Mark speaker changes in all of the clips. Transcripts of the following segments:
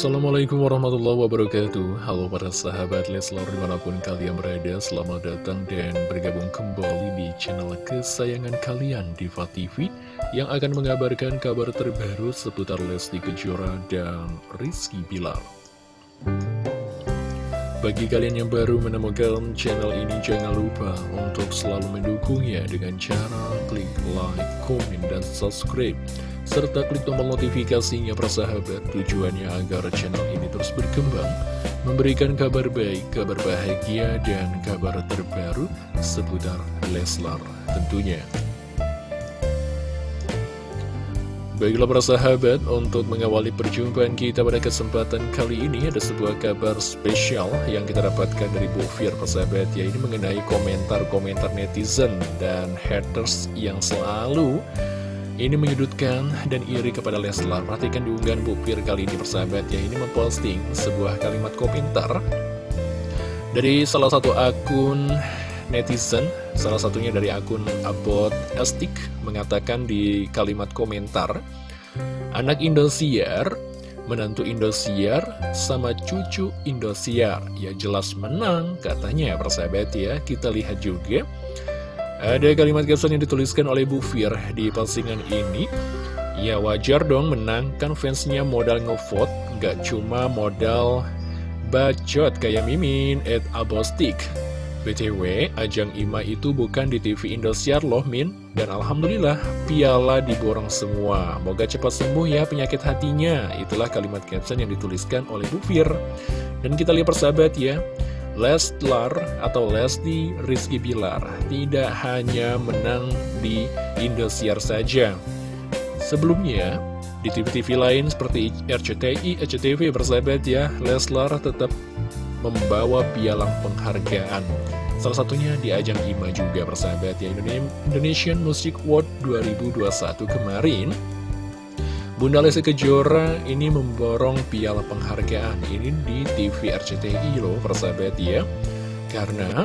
Speaker 1: Assalamualaikum warahmatullahi wabarakatuh. Halo para sahabat Leslar di mana pun kalian berada Selamat datang dan bergabung kembali di channel kesayangan kalian Diva TV Yang akan mengabarkan kabar terbaru seputar Lesti Kejora dan Rizky Bilar bagi kalian yang baru menemukan channel ini, jangan lupa untuk selalu mendukungnya dengan cara klik like, komen, dan subscribe serta klik tombol notifikasinya persahabat tujuannya agar channel ini terus berkembang memberikan kabar baik, kabar bahagia, dan kabar terbaru seputar Leslar tentunya. Baiklah para sahabat, untuk mengawali perjumpaan kita pada kesempatan kali ini ada sebuah kabar spesial yang kita dapatkan dari Bu Fir persahabat ya ini mengenai komentar-komentar netizen dan haters yang selalu ini menyudutkan dan iri kepada Leslar. Perhatikan diunggahan Fir kali ini persahabat ya. Ini memposting sebuah kalimat komentar dari salah satu akun netizen. Salah satunya dari akun Abot Estik mengatakan di kalimat komentar. Anak Indosiar, menantu Indosiar sama cucu Indosiar. Ya jelas menang katanya persahabat ya. Kita lihat juga. Ada kalimat caption yang dituliskan oleh Bu Fir di postingan ini Ya wajar dong menang, kan fansnya modal ngevote Gak cuma modal bacot kayak Mimin at Abostik BTW, ajang IMA itu bukan di TV Indosiar loh Min. Dan Alhamdulillah, piala diborong semua. Moga cepat sembuh ya penyakit hatinya. Itulah kalimat caption yang dituliskan oleh Bu Fir. Dan kita lihat persahabat ya. Leslar atau Lesti Rizky Bilar tidak hanya menang di Indosiar saja. Sebelumnya, di TV-TV lain seperti RCTI, RCTV bersahabat ya, Leslar tetap membawa pialang penghargaan. Salah satunya di ajang IMA juga bersahabat ya, Indonesian Music Award 2021 kemarin. Bunda Lesti Kejora ini memborong piala penghargaan ini di TV RCTI loh persahabat ya Karena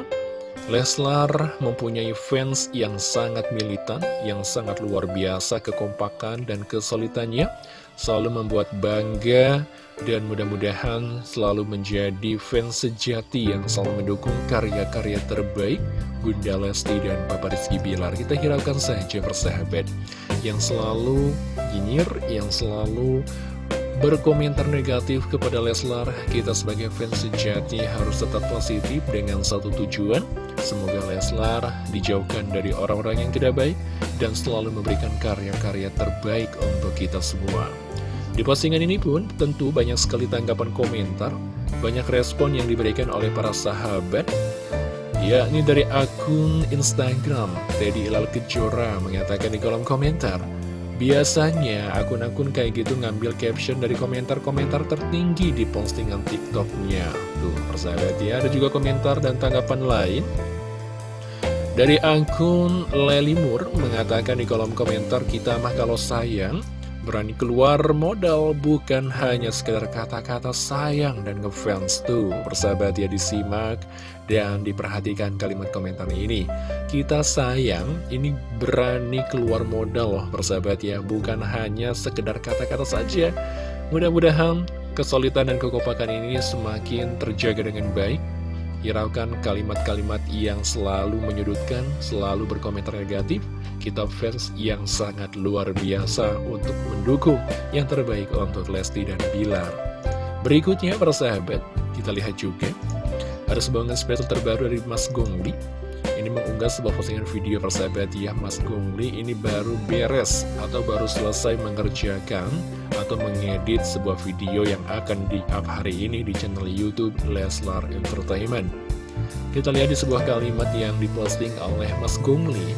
Speaker 1: Leslar mempunyai fans yang sangat militan, yang sangat luar biasa kekompakan dan kesulitannya Selalu membuat bangga dan mudah-mudahan selalu menjadi fans sejati yang selalu mendukung karya-karya terbaik Bunda Lesti dan Papa Rizky Bilar. Kita hiraukan saja persahabat Yang selalu nyinyir, yang selalu berkomentar negatif kepada Leslar. Kita sebagai fans sejati harus tetap positif dengan satu tujuan Semoga Leslar dijauhkan dari orang-orang yang tidak baik Dan selalu memberikan karya-karya terbaik untuk kita semua Di postingan ini pun tentu banyak sekali tanggapan komentar Banyak respon yang diberikan oleh para sahabat Ya, ini dari akun Instagram Teddy Ilal Kejora mengatakan di kolom komentar Biasanya akun-akun kayak gitu ngambil caption dari komentar-komentar tertinggi di postingan TikToknya. Tuh, persahabat ya, ada juga komentar dan tanggapan lain. Dari akun Lelimur mengatakan di kolom komentar kita mah kalau sayang berani keluar modal bukan hanya sekedar kata-kata sayang dan ngefans tuh. Persahabat ya disimak dan diperhatikan kalimat komentar ini. Kita sayang ini berani keluar modal loh persahabat ya. Bukan hanya sekedar kata-kata saja. Mudah-mudahan kesulitan dan kekompakan ini semakin terjaga dengan baik hiraukan kalimat-kalimat yang selalu menyudutkan, selalu berkomentar negatif, kita fans yang sangat luar biasa untuk mendukung. Yang terbaik untuk Lesti dan Bilar. Berikutnya, para sahabat, kita lihat juga, ada sebuah spesial terbaru dari Mas Gongli, ini mengunggah sebuah postingan video persahabat ya Mas Gongli ini baru beres atau baru selesai mengerjakan atau mengedit sebuah video yang akan di-up hari ini di channel Youtube Leslar Entertainment. Kita lihat di sebuah kalimat yang diposting oleh Mas Gongli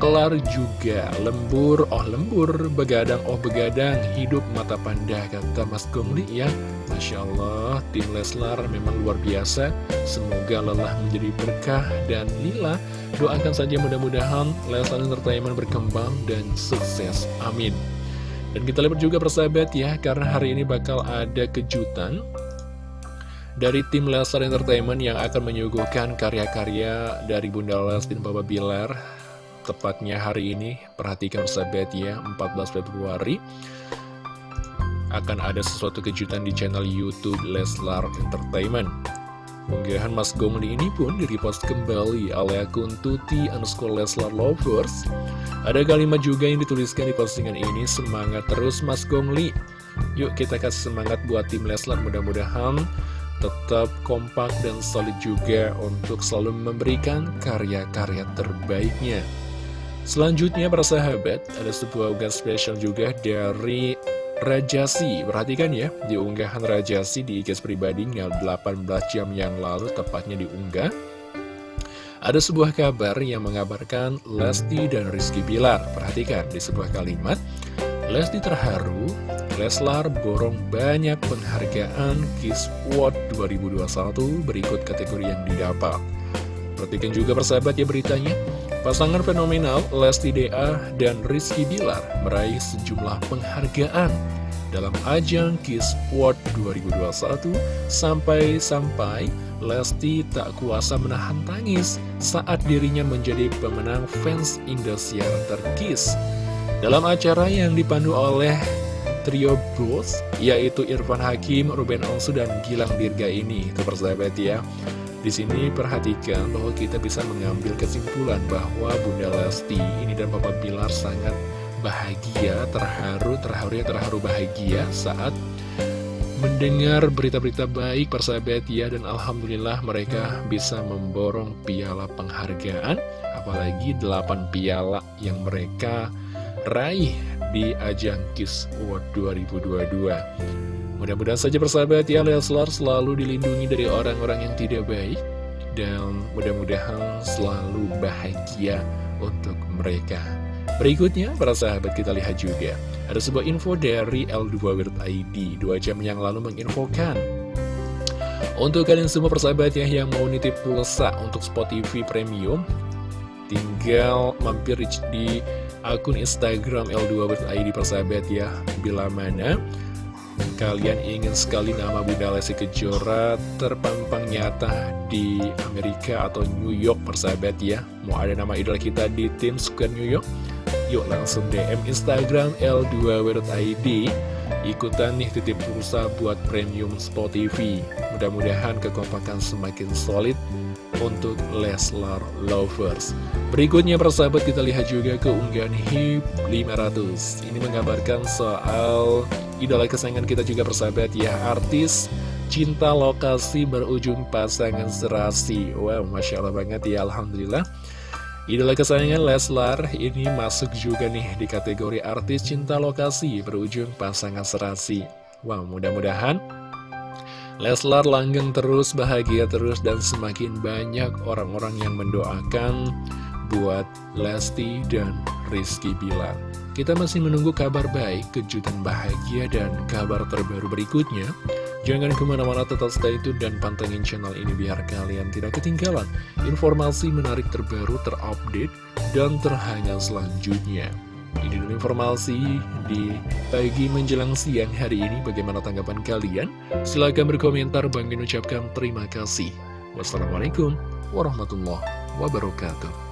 Speaker 1: kelar juga. Lembur oh lembur. Begadang oh begadang. Hidup mata panda kata Mas Gongli ya. Masya Allah tim Leslar memang luar biasa. Semoga lelah menjadi berkah dan lila doakan saja mudah-mudahan Leslar Entertainment berkembang dan sukses. Amin. Dan kita lihat juga persahabat ya. Karena hari ini bakal ada kejutan dari tim Leslar Entertainment yang akan menyuguhkan karya-karya dari Bunda Lesti dan Bapak Bilar Tepatnya hari ini, perhatikan sahabat ya, 14 Februari akan ada sesuatu kejutan di channel Youtube Leslar Entertainment. Unggahan Mas Gongli ini pun direpost kembali oleh akun Tuti underscore Leslar Lovers. Ada kalimat juga yang dituliskan di postingan ini, semangat terus Mas Gongli. Yuk kita kasih semangat buat tim Leslar, mudah-mudahan tetap kompak dan solid juga untuk selalu memberikan karya-karya terbaiknya. Selanjutnya para sahabat, ada sebuah unggahan spesial juga dari Rajasi, perhatikan ya, di unggahan Rajasi di IG pribadinya 18 jam yang lalu tepatnya diunggah. Ada sebuah kabar yang mengabarkan Lesti dan Rizky Bilar. Perhatikan di sebuah kalimat, Lesti terharu, Leslar borong banyak penghargaan Kiss Award 2021 berikut kategori yang didapat. Perhatikan juga persahabat ya beritanya. Pasangan fenomenal Lesti DA dan Rizky Bilar meraih sejumlah penghargaan dalam ajang Kiss Award 2021 sampai-sampai Lesti tak kuasa menahan tangis saat dirinya menjadi pemenang fans Indosiar terkis. Dalam acara yang dipandu oleh trio Bros, yaitu Irfan Hakim, Ruben Onsu, dan Gilang Dirga ini, persahabat ya. Di sini perhatikan bahwa kita bisa mengambil kesimpulan bahwa Bunda Lesti ini dan Papa Bilar sangat bahagia, terharu, terharu ya terharu bahagia saat mendengar berita-berita baik persahabat ya dan Alhamdulillah mereka bisa memborong piala penghargaan apalagi 8 piala yang mereka raih di ajang Kiss Award 2022 Mudah-mudahan saja persahabat ya Leslar selalu dilindungi dari orang-orang yang tidak baik Dan mudah-mudahan selalu bahagia untuk mereka. Berikutnya, para sahabat kita lihat juga. Ada sebuah info dari L2 Wirt ID Dua jam yang lalu menginfokan. Untuk kalian semua persahabat ya yang mau nitip pulsa untuk Spot TV Premium Tinggal mampir di akun Instagram L2 Wirt ID persahabat ya Bila mana kalian ingin sekali nama Bunda Lesti Kejora terpampang nyata di Amerika atau New York persahabat ya Mau ada nama idol kita di tim Square New York? Yuk langsung DM Instagram L2W.id Ikutan nih titip pulsa buat premium Spot TV Mudah-mudahan kekompakan semakin solid untuk Leslar Lovers. Berikutnya persahabat kita lihat juga keunggahan HIP 500 Ini menggambarkan soal idola kesayangan kita juga persahabat ya Artis cinta lokasi berujung pasangan serasi. Wow, Masya Allah banget ya Alhamdulillah Idola kesayangan Leslar ini masuk juga nih di kategori artis cinta lokasi berujung pasangan serasi Wow, mudah-mudahan Leslar langgeng terus, bahagia terus, dan semakin banyak orang-orang yang mendoakan buat Lesti dan Rizky Bilar. Kita masih menunggu kabar baik, kejutan bahagia, dan kabar terbaru berikutnya. Jangan ke mana-mana tetap stay tune dan pantengin channel ini biar kalian tidak ketinggalan informasi menarik terbaru, terupdate, dan terhangat selanjutnya. Ini informasi di pagi menjelang siang hari ini. Bagaimana tanggapan kalian? Silahkan berkomentar. Bang ucapkan terima kasih. Wassalamualaikum warahmatullahi wabarakatuh.